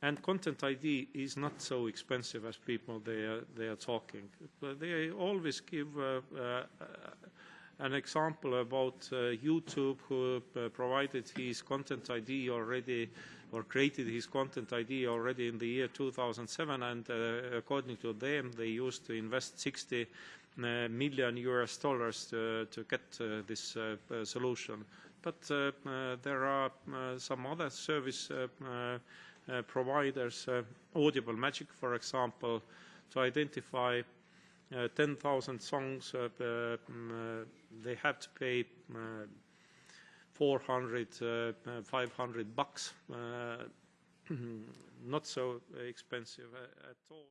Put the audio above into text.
And content ID is not so expensive as people they are, they are talking. But they always give uh, uh, an example about uh, YouTube who uh, provided his content ID already or created his content ID already in the year 2007 and uh, according to them they used to invest 60 uh, US dollars to, to get uh, this uh, solution. But there are some other service providers, Audible Magic, for example, to identify uh, 10,000 songs, uh, they have to pay uh, 400, uh, 500 bucks. Uh, not so expensive at all.